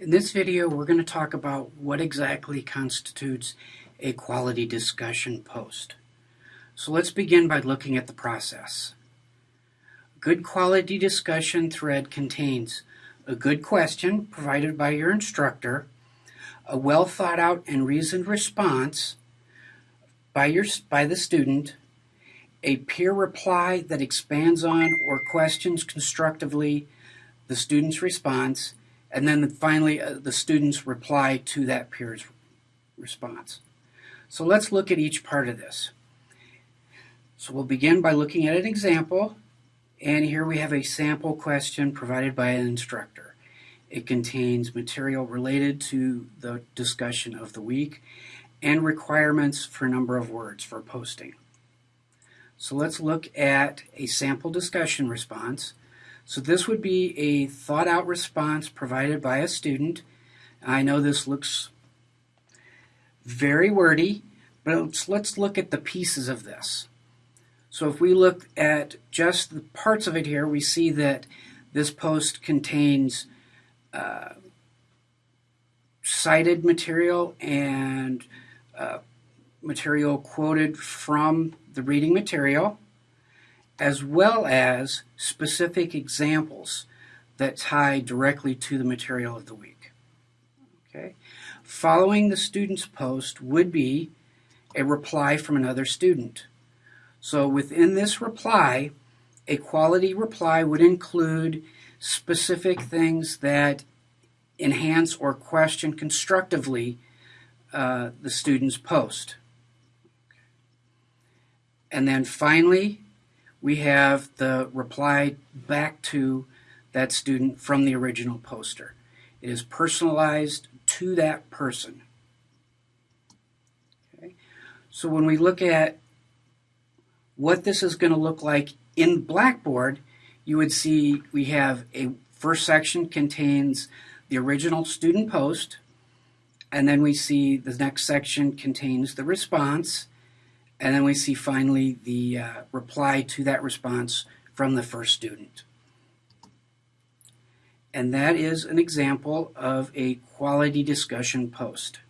In this video, we're going to talk about what exactly constitutes a quality discussion post. So let's begin by looking at the process. Good quality discussion thread contains a good question provided by your instructor, a well thought out and reasoned response by, your, by the student, a peer reply that expands on or questions constructively the student's response, and then finally uh, the student's reply to that peer's response. So let's look at each part of this. So we'll begin by looking at an example, and here we have a sample question provided by an instructor. It contains material related to the discussion of the week and requirements for number of words for posting. So let's look at a sample discussion response. So this would be a thought out response provided by a student. I know this looks very wordy, but let's, let's look at the pieces of this. So if we look at just the parts of it here, we see that this post contains uh, cited material and uh, material quoted from the reading material, as well as specific examples that tie directly to the material of the week. Okay. Following the student's post would be a reply from another student. So within this reply, a quality reply would include specific things that enhance or question constructively uh, the student's post. And then finally, we have the reply back to that student from the original poster. It is personalized to that person. Okay. So when we look at what this is going to look like in Blackboard, you would see we have a first section contains the original student post, and then we see the next section contains the response, and then we see finally the uh, reply to that response from the first student. And that is an example of a quality discussion post.